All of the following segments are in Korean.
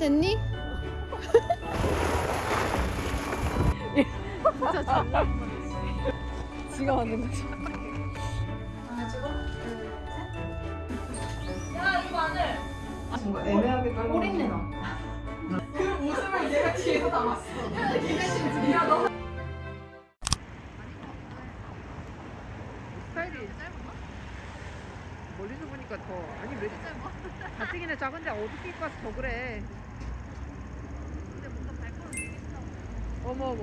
준비됐니? 진짜 잘 지가 만든 거지. 뭔가 애매하게 깔고 꼬린내 나. 웃음을 얘가 뒤에서 담았어 스타일이 짧아? 멀리서 보니까 더 아니 왜 짧아? 가뜩이나 작은데 어둡게 입고 와서 더 그래 근데 뭔가 발걸음 되게 크다 어머 어머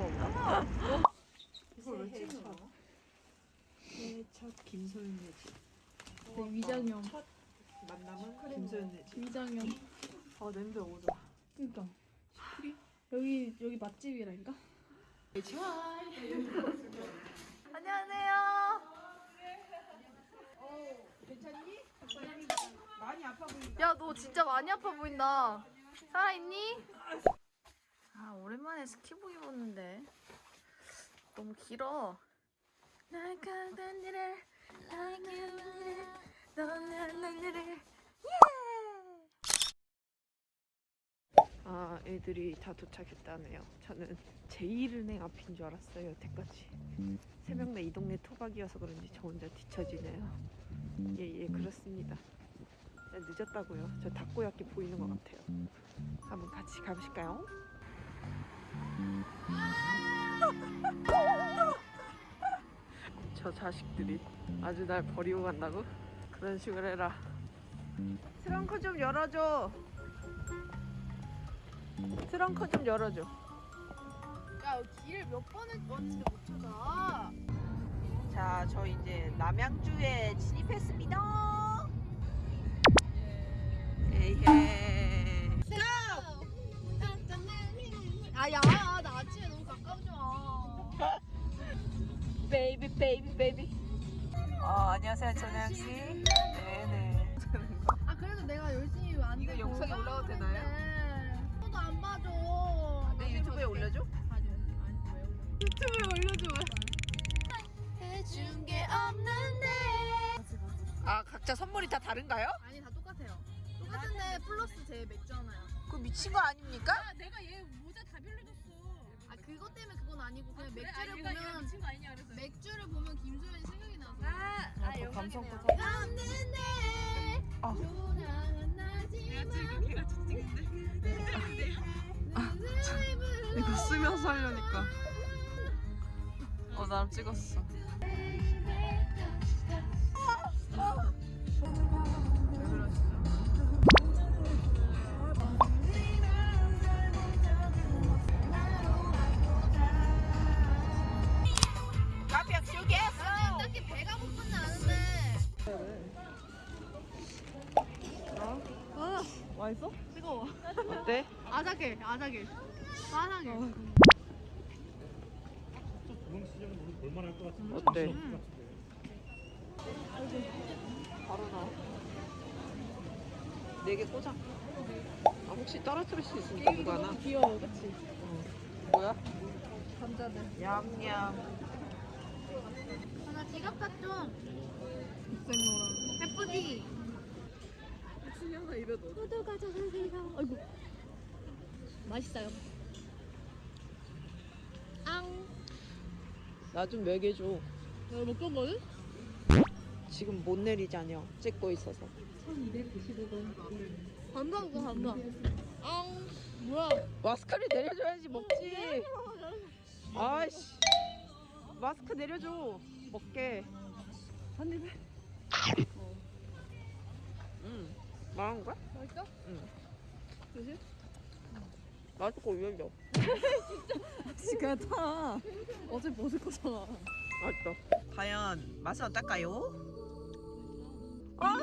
이걸 왜 거야? 첫 김소연 예지 네, 위장형. 만남은 김소연 예지 위장형. 아 냄새 오죠 그러니까. 여기 여기 맛집이라니까? 많이 아파 보인다 야, 너 진짜 많이 아파 보인다. 살아있니? 아, 오랜만에 스키복 입었는데. 너무 길어. 날들을, 아 애들이 다 도착했다네요. 저는 제1은행 앞인 줄 알았어요 여태까지. 세명다이 동네 토박이어서 그런지 저 혼자 뒤처지네요. 예예 그렇습니다. 네, 늦었다고요. 저 닭고야끼 보이는 것 같아요. 한번 같이 가보실까요? 저 자식들이 아주 날 버리고 간다고? 그런 식으로 해라 트렁크 좀 열어줘 트렁크 좀 열어줘 야, 길을 몇 번을 왔는데 못 찾아. 자, 저 이제 남양주에 진입했습니다. 에이헤. baby baby. 아, 안녕하세요, 전혜영 씨. 네네. 아, 그래도 내가 열심히 왔는데. 이거 영상에 뭐 올라가도. 되나요? 너도 안 봐줘. 내 유튜브에 올려줘? 아니, 아니, 왜 올려? 유튜브에 올려줘. 해준 게 없는데. 아, 각자 선물이 다 다른가요? 아니, 다 똑같아요. 똑같은데 플러스 제 맥주 하나요. 그 미친 거 아닙니까? 아, 내가 얘 모자 다 빌려줬어. 아, 그것 때문에 그건 아니고 그냥 그래? 아, 맥주를 얘가 얘가 보면 미친 거 아니냐 그래서. 맥주를 보면 김소연이 생각이 나서. 아, 아, 아, 하네. 없는데. 아. 조랑은 내가 나지만. 지금 걔가 찍는데. 이거 쓰면서 하려니까. 어, 나름 찍었어. 카피야 맛있어? 뜨거워. 어때? 아작해, 아작해. 아작해. 중앙시장은 오늘 볼만할 것 같은데 어때? 없을 것 같은데. 바로 나와. 네개 꽂아. 아, 혹시 떨어뜨릴 수 있으니까 누가 하나? 귀여워, 그치? 뭐야? 감자들. 얌얌. 하나 지갑 좀. 생노랑. 예쁘지? 호두 가져가세요. 아이고. 맛있어요. 앙. 나 좀 먹여줘. 내가 먹던 거는? 지금 못 내리자녀. 찍고 있어서. 간다, 그거 간다. 앙. 뭐야? 마스크를 내려줘야지 먹지. 아이씨. 마스크 내려줘. 먹게. 한 입에. 말한 거야? 맛있어? 응. 그지? 맛있고 올려. 지가 타 어제 벗을 거잖아 맛있어. 과연 맛은 어떨까요? 아!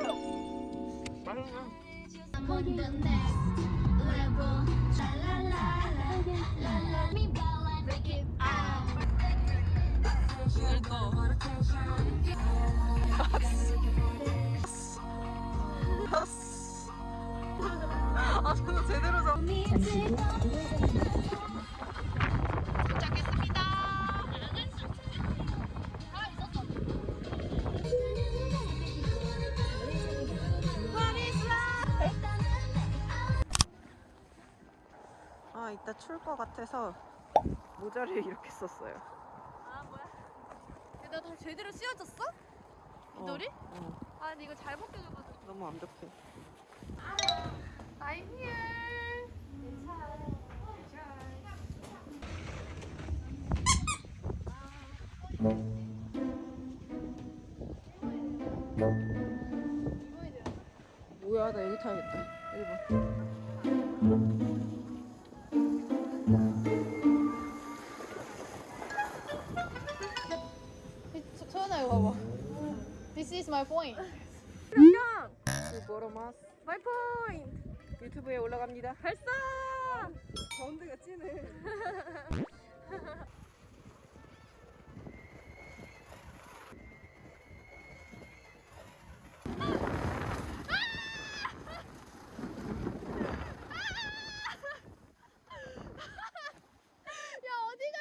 맛있네. I'm on ball and break it out. 아, 제대로 잡. 추울 것 같아서 모자를 이렇게 썼어요. 아 뭐야? 나다 제대로 씌워졌어? 머리? 아 근데 이거 잘 벗겨져가지고. 너무 완벽해. I'm here. 뭐야, 나 여기 타야겠다. 1번. 소연아 이거 봐봐. This is my point. 보로마스 마이 포인트 유튜브에 올라갑니다. 발사! 가운데가 찐해. 야 어디가?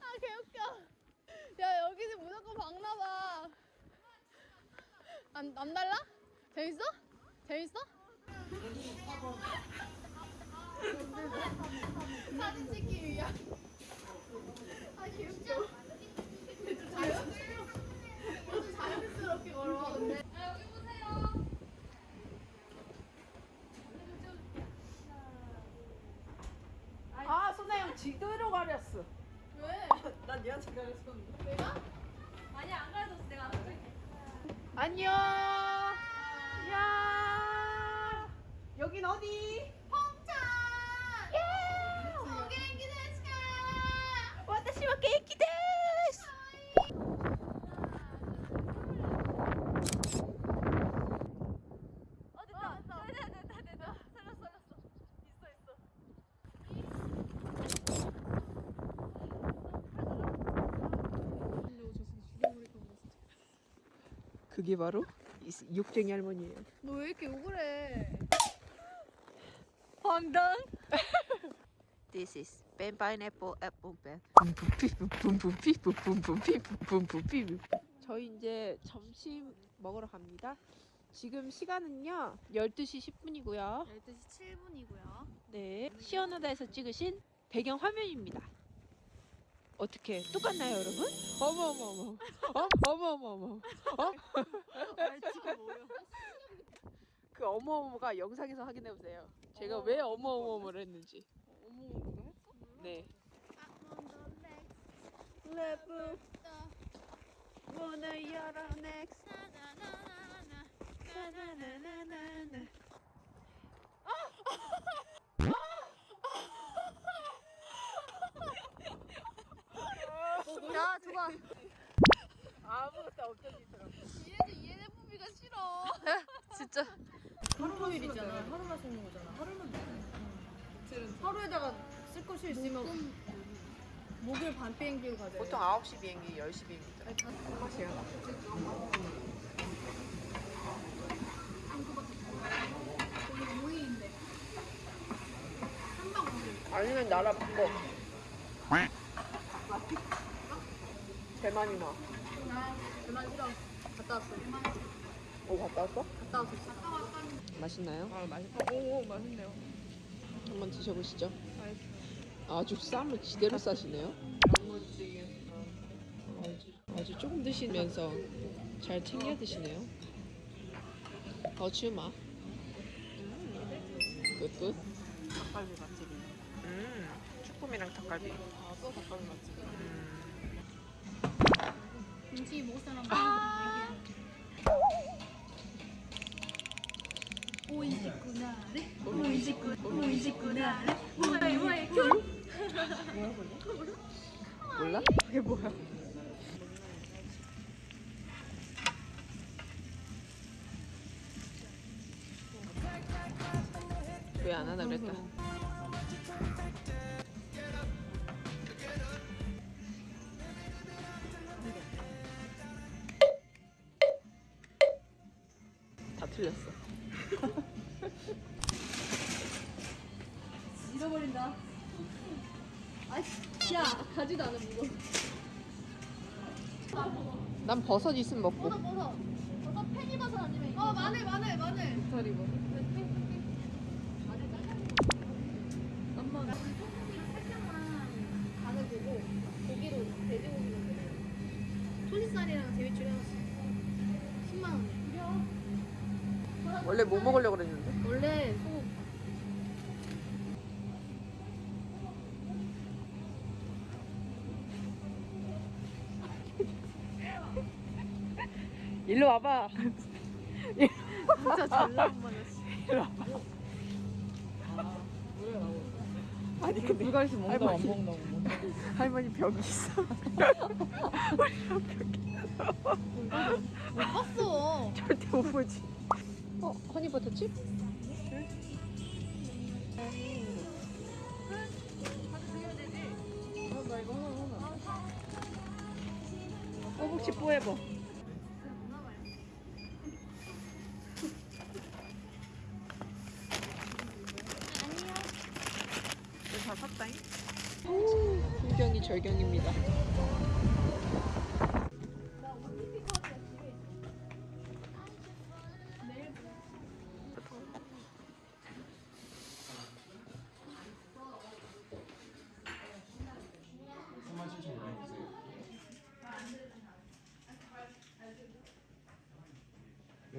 아 개웃겨. 야 여기는 무조건 박나봐. 안, 안 달라? 재밌어? 재밌어? 사진 찍기 위한. 아. 좀 자연스럽게. 좀 자연스럽게 걸어. 근데. 아 여기 보세요. 아, 선생님 지도로 가렸어. 왜? 난 얘한테 가렸었는데. 내가? 아니 안 가려졌어 내가 안. 안녕. 여긴 어디? 예! 그게 바로 이 욕쟁이 할머니예요. 너 왜 이렇게 욕을 해? This is pen pineapple apple pen. 붐붐피 붐붐피 붐붐피 저희 이제 점심 먹으러 갑니다. 지금 시간은요 12시 10분이고요. 12시 7분이고요 네, 시어나다에서 찍으신 배경 화면입니다. 어떻게 똑같나요, 여러분? 어머 어머 어머. 어? 어머 어머 어머. 어? 그 어머 어머가 영상에서 확인해 보세요. 제가 왜 어머 어머 어머를 했는지. 어머 누가 했어? 네. 열어. 나나나나나나. 야 줘봐 아무것도 없어지더라고. ENFP가 싫어 진짜. 하루일이잖아. 하루만 쓰는 거잖아. 하루만 하루에다가 쓸 것이 있으면 목요일 밤 비행기로 가자. 보통 9시 비행기, 10시 비행기죠. 맛이요. 아니면 나라 바꿔. 대만이나. 그만 싫어 갔다 왔어 오, 갔다 왔어? 갔다 왔어 맛있나요? 아 맛있다. 오, 오 맛있네요. 한번 드셔보시죠. 아주 쌈을 지대로 싸시네요. 아주, 아주 조금 드시면서 잘 챙겨 드시네요. 어추마. 끝끝. 닭갈비 맛집이. 음, 쭈꾸미랑 닭갈비. 아, 또 닭갈비 맛집. 김치 먹을 사람 오이 오이시구 오이시구나 오이 오이 몰라? 그게 뭐야? 왜 안 하나 그랬다. 다 가지도 않아 무거. 난 버섯 있으면 먹고. 버섯 버섯. 버섯 팽이버섯 아니면 어 마늘 마늘 마늘. 닭다리 뭐. 마늘 잘라 한번 살짝만 간을 보고 고기로 돼지고기로 토시살이랑 제비추리 하나씩. 10만 원에 원래 뭐 먹으려고 그랬는데? 원래 소 일로 와봐. 진짜 한 번이었어. 일로 와봐. 아니 근데 불가리스 먹는다고 안 할머니. 먹는다고. 할머니 벽이 있어. 못 봤어 절대 못 보지. 어? 허니버터칩?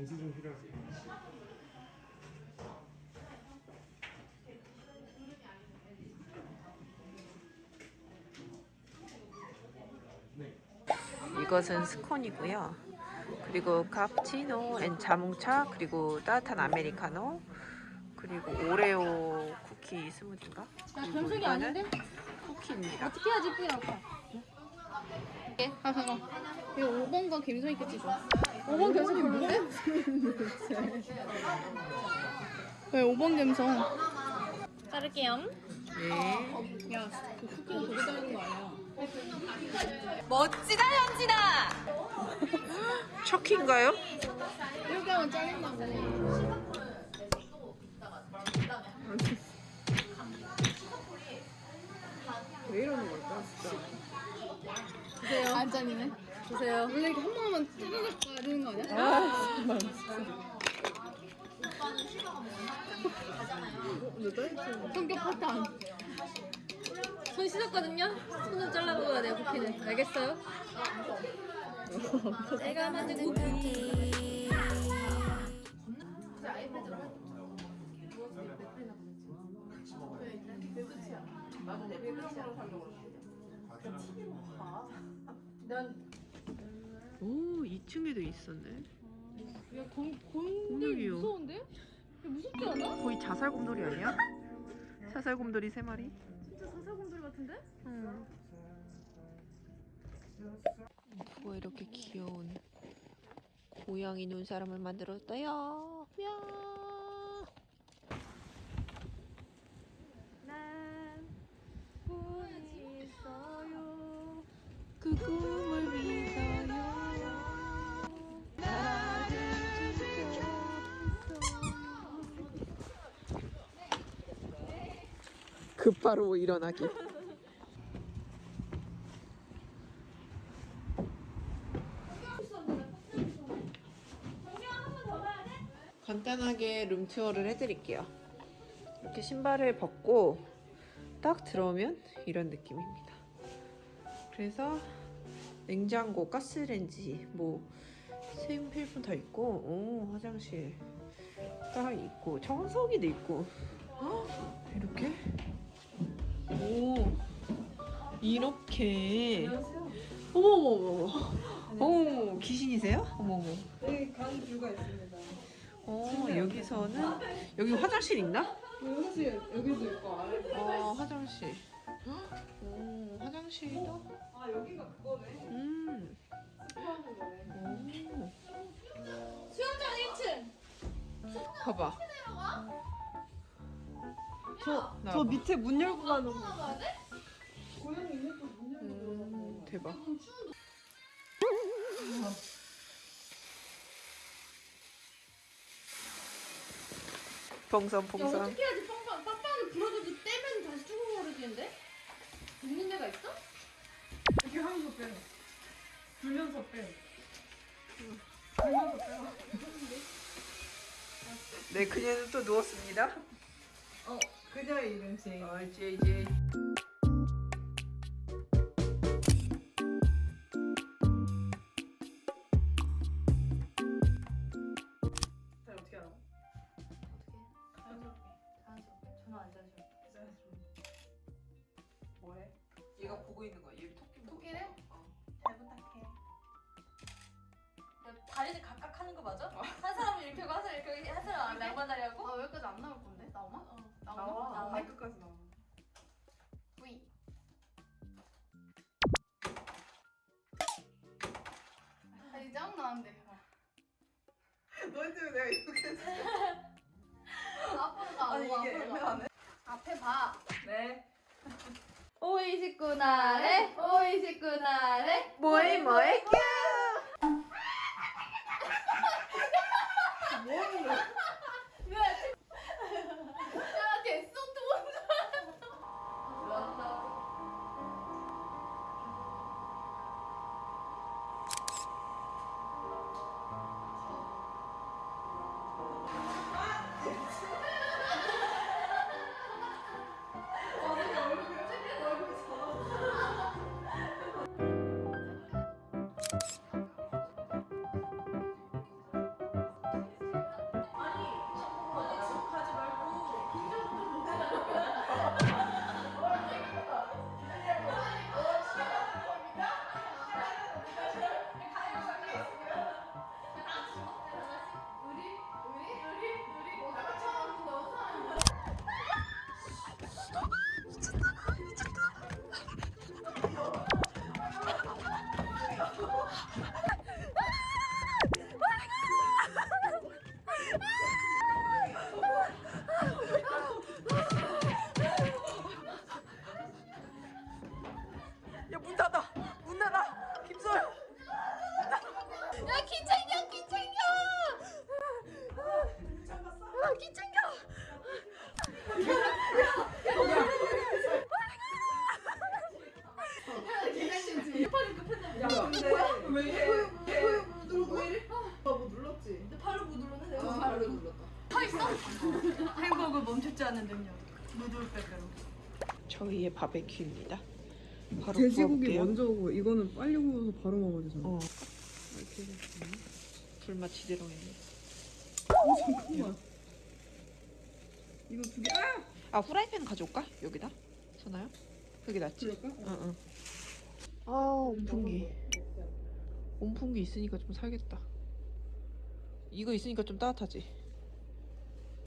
렌즈 좀 필요하세요? 이것은 스콘이고요. 그리고 카푸치노 앤 자몽차 그리고 따뜻한 아메리카노 그리고 오레오 쿠키 스무디인가? 그리고 변속이 이거는 아닌데? 쿠키입니다. 어떻게 해야지 이쁘게 나올까? 예, 아 잠깐 이거 5번과 갬성 있게 찍어 5번 갬성 별론데? 왜 5번 갬성 자를게요 네. 야, 그 작은 거 아니야? 멋지다 현진아. 척키인가요? 이렇게 하면 짜증나고 왜 이러는 걸까 진짜? 주세요 안 잘리네 주세요 원래 이렇게 한 번만 찌르륵 가야 되는 거 아니야? 아 정말 진짜. 성격 파탄 손 씻었거든요. 손좀 잘라 먹어야 돼요 쿠키는. 알겠어요? 내가 만든 쿠키. 오 2층에도 있었네. 야 곰, 곰들 곰돌이요. 무서운데? 야, 무섭지 않아? 거의 자살곰돌이 아니야? 자살곰돌이 세 마리? 진짜 사사곰돌 같은데? 응. 누가 이렇게 귀여운 고양이 눈 사람을 만들었어요? 야. 난 꿈이 있어요. 그꿈 급바로 일어나기. 간단하게 룸투어를 해드릴게요. 이렇게 신발을 벗고 딱 들어오면 이런 느낌입니다. 그래서 냉장고, 가스레인지, 뭐 생필품 다 있고, 오, 화장실 딱 있고, 청소기도 있고, 헉, 이렇게 오 이렇게 어머머머 어머 귀신이세요? 어머머 여기 간 뷰가 있습니다. 어 여기서는 여기 화장실 있나? 사실 여기도 있고 아래. 어 화장실 오 화장실도 아 여기가 그거네. 음. 오. 수영장 1층! 봐봐 저, 나저 봐. 밑에 문 열고 가는 거. 음, 대박 봉선 야 봉선 어떻게 해야지 빵빵 빵빵을 불어줘도 떼면 다시 쭈글거려지는데? 있는 데가 있어? 이렇게 하면서 빼. 불면서 빼. 불면서 빼. 네 그녀는 또 누웠습니다 어, 그녀의 이름 제이. 어, JJ. 잘 내가 이렇게 했어. 앞으로 가. 아니 이게. 애매하네. 앞에 봐. 네. 오이식구 나래. 오이식구 나래. 뭐해 뭐해 큐. 바베큐입니다. 바로 돼지고기 구워볼게요. 먼저 오고 이거는 빨리 구워서 바로 먹어야 되잖아. 어. 불맛 지대로 했네. 어, 잠깐만. 이거 두 개. 아! 아 후라이팬 가져올까? 여기다? 선아요? 그게 낫지? 그럴까? 응응. 아 온풍기. 온풍기 있으니까 좀 살겠다. 이거 있으니까 좀 따뜻하지.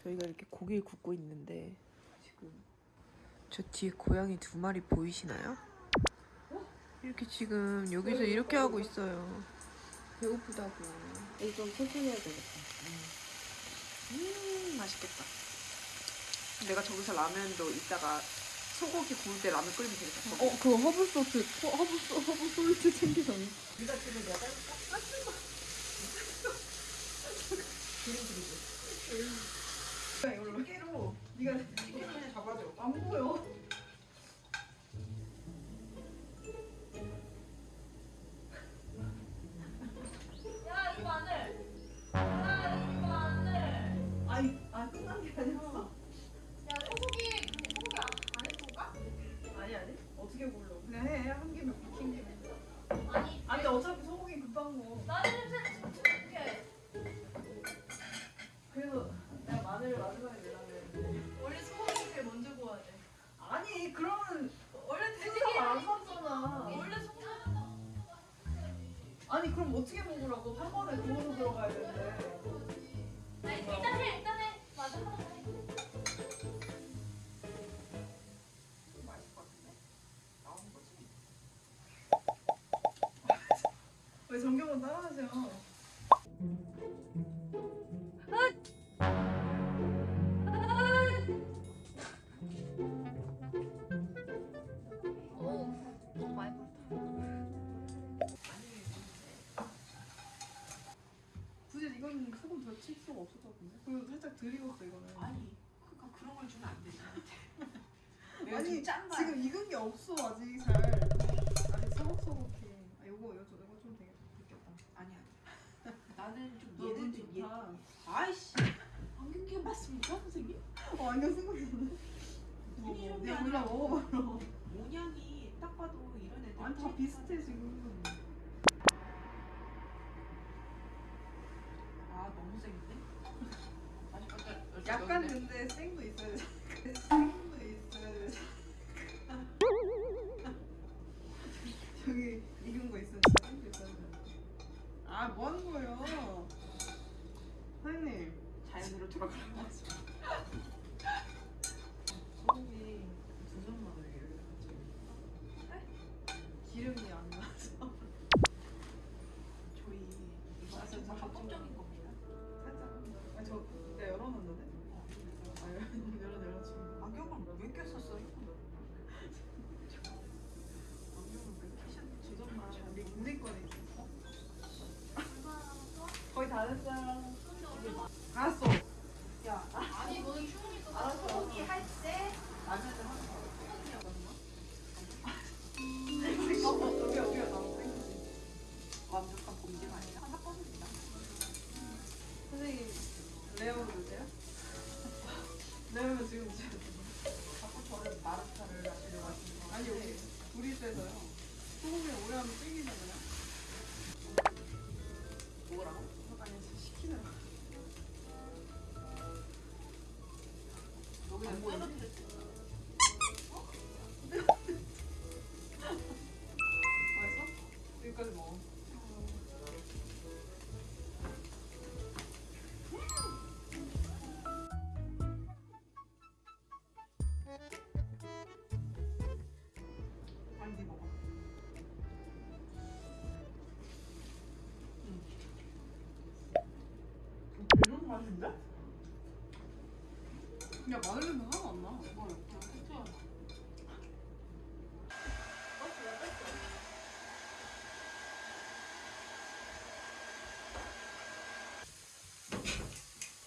저희가 이렇게 고기를 굽고 있는데 지금 저 뒤에 고양이 두 마리 보이시나요? 이렇게 지금 여기서 이렇게 하고 있어요. 배고프다고. 이거 좀 천천히 해야 되겠다. 음 맛있겠다. 내가 저기서 라면도 이따가 소고기 구울 때 라면 끓이면 되겠다. 어, 그거 허브 소스, 허- 허브 소, 허브 소스 챙기잖아. 드리고 그거는 아니 그러니까 그런 걸 주면 안 되지 아니 지금 익은 게 없어 아직 잘 아직 서걱서걱해 아, 요거 요거 요거 좀 되게 느꼈다 아니야 나는 좀 얘는 좀 얘. 아이씨 안경 끼면 맞습니까 선생님? 어 안경 쓴거 있는데 뭐, 내가 몰라 어. 모양이 딱 봐도 이런 애들 아니 다 비슷해 지금 근데 생도 있어야 돼. 생도 있어야 돼. 저기 익은 거 있으니까 생도 있어야 돼. 아뭐 하는 거예요? 사장님. 자연으로. 소금이 두 점만 올려요. 기름이 안 나서 저희 이거 아주 합법적인 겁니다. 살짝. 아저 내가 열어놨는데. 아 열어 열어 지금. 안경을 왜 꼈었어요? 안경을 왜 끼셨는지 우리 우리 거네. 거의 다 됐어요. 여기다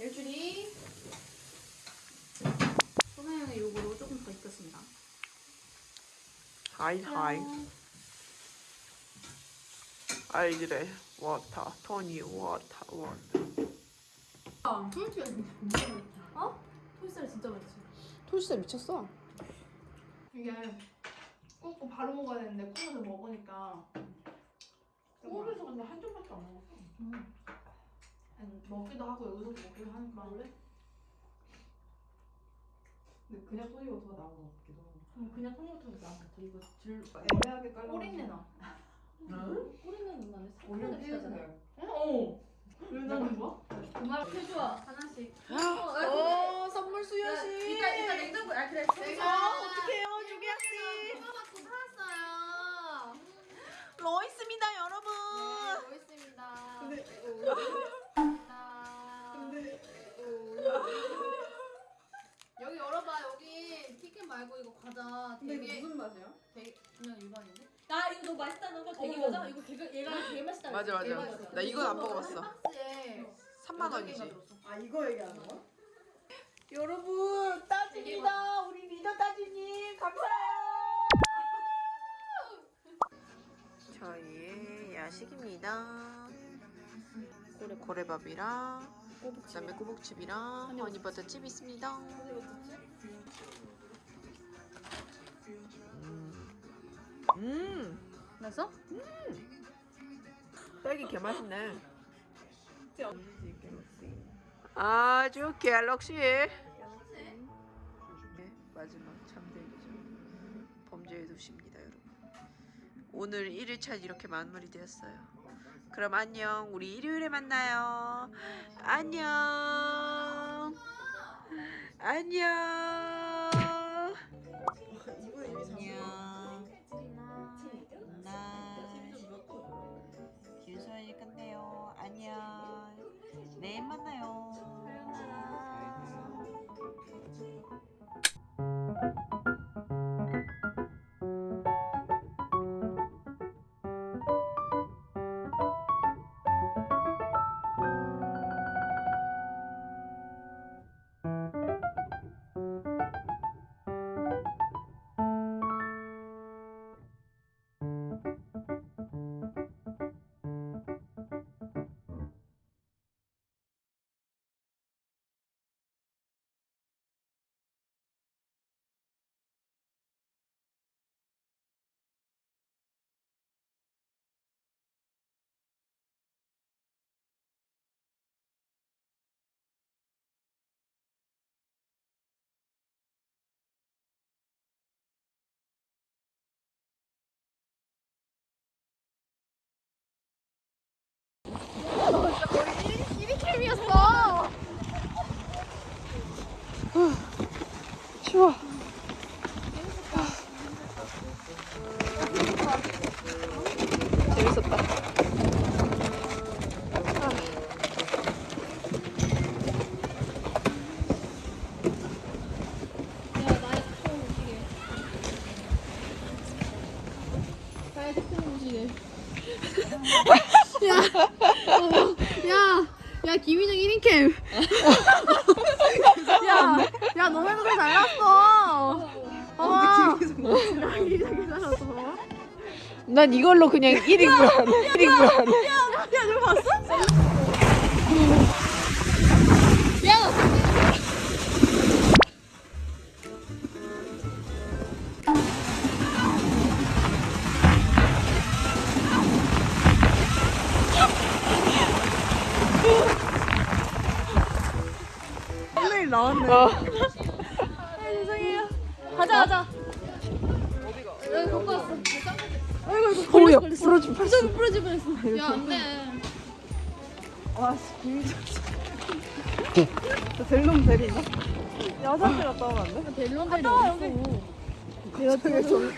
대줄이 소나영의 요구로 조금 더 익혔습니다. 하이 하이. 알지래. 워터. 토니 워터 워터. 토요티가 진짜 어? 토요살 진짜 맛있어. 토시살 미쳤어. 이게 굽고 바로 먹어야 되는데 구워서 먹으니까 서울에서 근데 한 점밖에 안 먹었어. 아니, 먹기도 하고 여기서도 먹기도 하니까 근데 그냥 토니버터가 나온 것 같기도 하고. 음, 그냥 토니버터도 나은 것 같아 이거 질 애매하게 깔라. 꼬린내 나 응? 꼬리는 나네. 올려 피우세요. 어? 왜 나는 거야? 정말 해주와 하나씩. 오 선물 수연 씨. 이따 이따 냉장고 아 그래 아 어떡해요 주기야 씨. 받고 살았어요 로이스입니다 여러분. 네 있습니다 근데 근데 여기 열어봐 여기 튀김 말고 이거 과자 근데 되게 이게 무슨 맛이야? 되게 그냥 일반인데? 나 이거 너무 맛있다는 거 되게. 거잖아. 이거 되게 얘가 되게 맛있다. 맞아 맞아. 나 이건 안 먹어봤어. 박스에 3만 원이지. 아 이거 얘기하는 거야? 여러분 따진이다. 우리 리더 따진님 감사해요. 저희의 야식입니다. 고래 고래밥이랑 그다음에 꼬북칩이랑 허니버터칩 있습니다. 음. 음. 맛있어? 딸기 개 맛있네. 아주 갤럭시. 네, 마지막 잠들기 전 범죄의 도시입니다. 오늘 1일차 이렇게 마무리되었어요. 그럼 안녕. 우리 일요일에 만나요. 안녕. 안녕. 안녕. good night. 길소연이 끝내요. 안녕. 내일 만나요. 야, 야, 김희정 1인 캠. 야, 야, 너네 노래 잘 났어. 봐봐. 김희정 잘 났어. 봐봐. 난 이걸로 그냥 1인 줄 알아. 1인 줄 알아. 썸네일 안 돼. 와씨 김희정. 저 델롬 데리나? 여자들 갔다 오면 안 돼? 델론달이 어딨어? 여자들 좀.